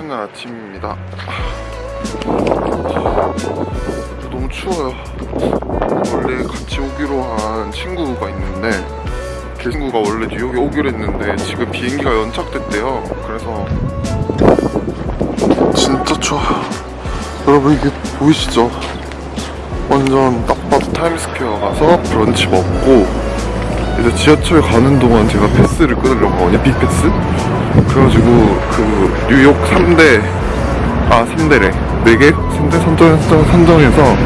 날 아침입니다. 너무 추워요. 원래 같이 오기로 한 친구가 있는데 그 친구가 원래 뉴욕에 오기로 했는데 지금 비행기가 연착됐대요. 그래서 진짜 추워. 여러분 이게 보이시죠? 완전 딱 봐도 타임스퀘어 가서 브런치 먹고 이제 지하철 가는 동안 제가 패스를 끊으려고 하거든요. 빅패스. 그래가지고 그 뉴욕 3대 아 3대래 4개? 3대 선정, 선정, 선정해서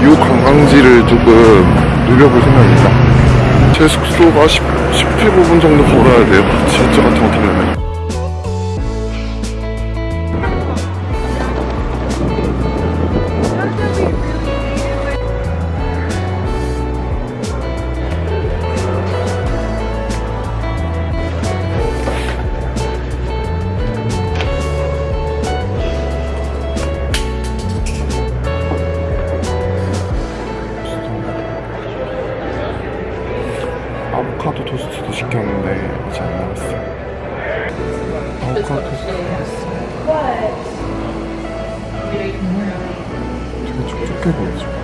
뉴욕 관광지를 조금 누려볼 생각입니다. 제 숙소가 10, 17분 정도 걸어야 돼요. 지하철 같은 거 타려면. 토스트 시켰어. 되게 촉촉해 보이죠?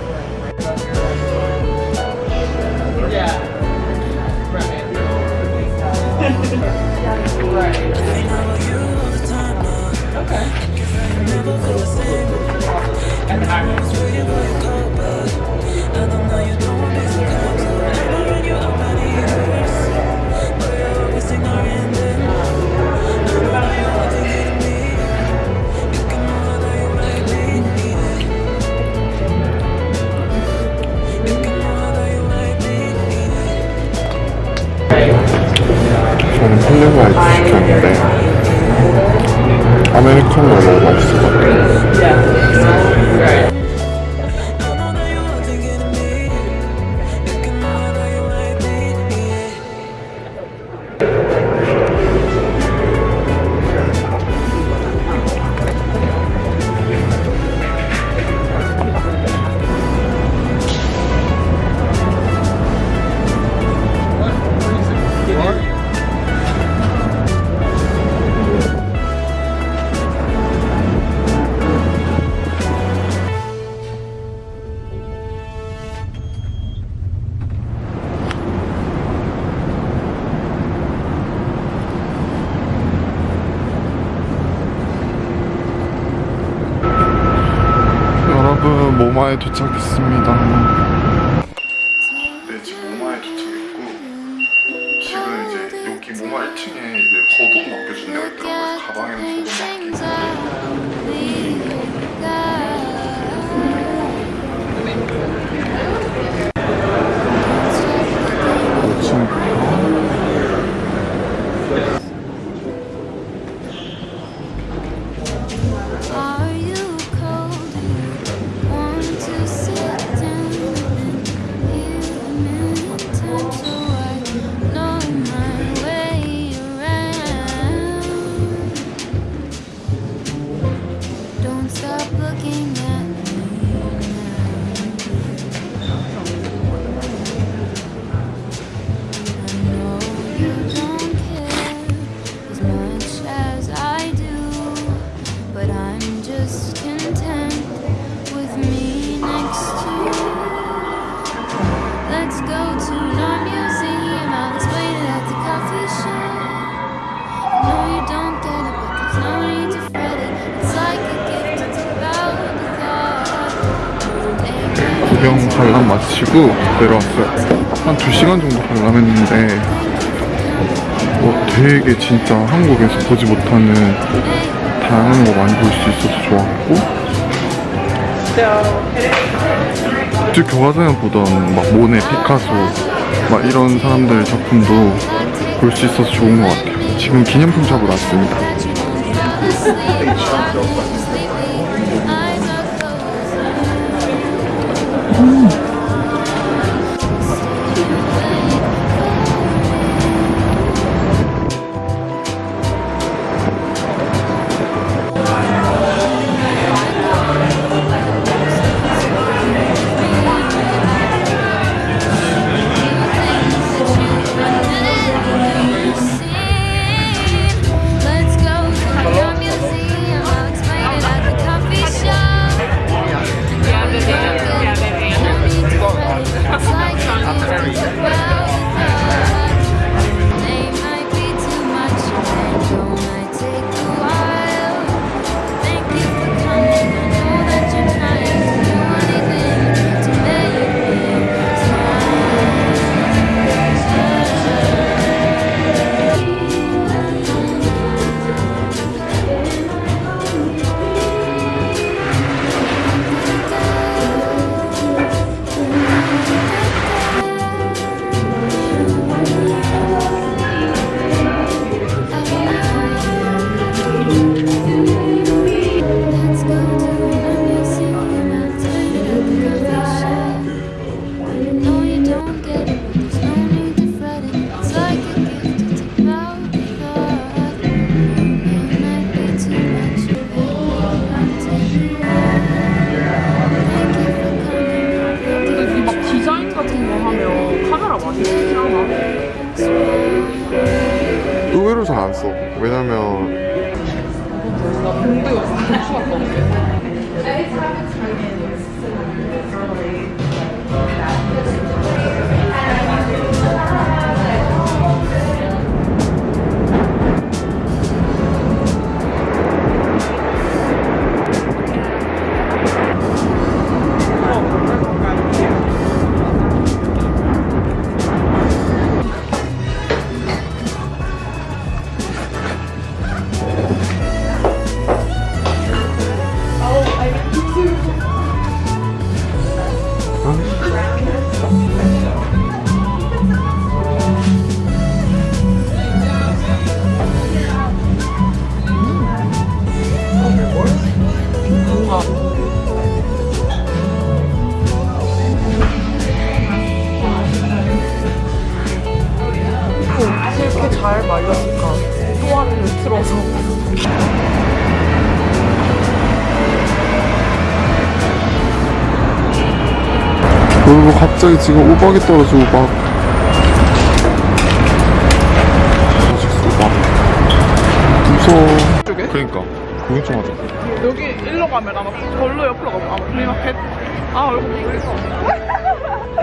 플레버 아이스 시켰는데 것 같아요. 여러분 모마에 도착했습니다. 네 지금 모마에 도착했고 지금 이제 여기 모마 1층에 이제 거동 맡겨준 데가 있더라고요. 가방에는 거동 구경 관람 마치고 내려왔어요. 한 2시간 정도 관람했는데 뭐 되게 진짜 한국에서 보지 못하는 다양한 거 많이 볼 수 있어서 좋았고 쭉 교과서에 보던 막 모네, 피카소 막 이런 사람들 작품도 볼 수 있어서 좋은 것 같아요. 지금 기념품 샵으로 왔습니다. 聪。 왜냐면 나 공대 갔다 올게. 틀어서. 그리고 갑자기 지금 우박이 떨어져 우박. 우박. 무서워. 쪽에? 그러니까 구경 좀 하자. 여기 일로 가면 아마 걸로 옆으로 가면 아마 flea market. 아 얼굴 보이겠어.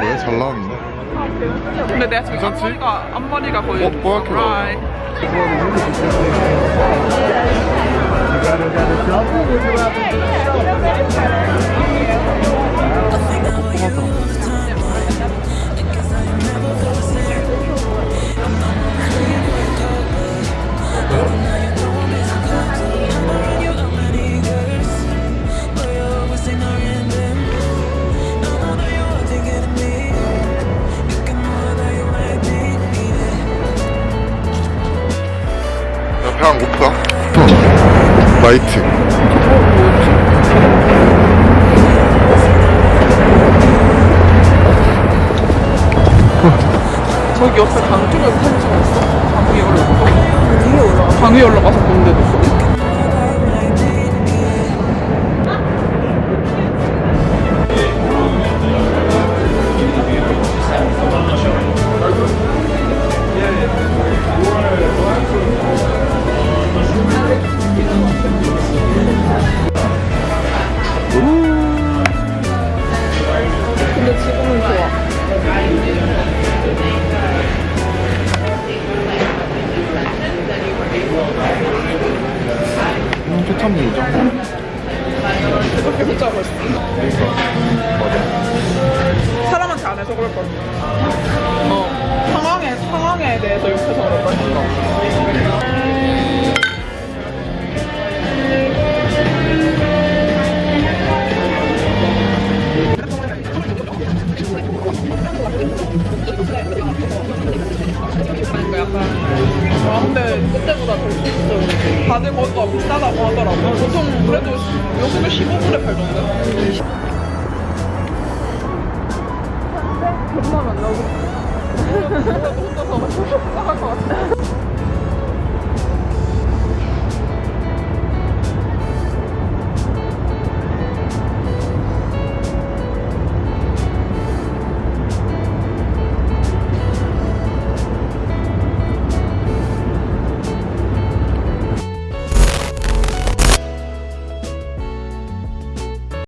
왜 잘 나왔네? 근데 내가 지금 괜찮지? 앞머리가 앞머리가 거의. 어, 뽀얗게 나와. 라 이. 배안 고프다. 어. 라이트. 저기 옆에 강 쪽에 편지가 있어. 강 위에 올라가. 위에 올라가. 강 위에 올라가서 보는 데도 아 근데 그때보다 덜 비쌌어 다들 거기가 비싸다고 하더라고. 보통 그래도 요즘에 15불에 팔던데? 존나 만나고? 혼자서 나갈 것 같아